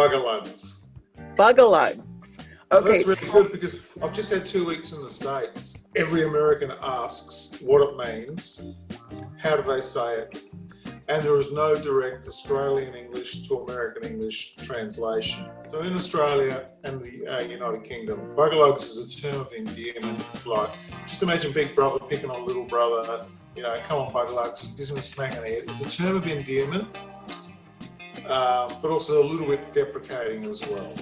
Bugalugs. Bugalugs. Okay. That's really good because I've just had two weeks in the States. Every American asks what it means, how do they say it, and there is no direct Australian English to American English translation. So in Australia and the uh, United Kingdom, Bugalugs is a term of endearment. Like, just imagine Big Brother picking on Little Brother. You know, come on, Bugalugs, gives him a smack on the head. It's a term of endearment, uh, but also a little bit deprecating as well.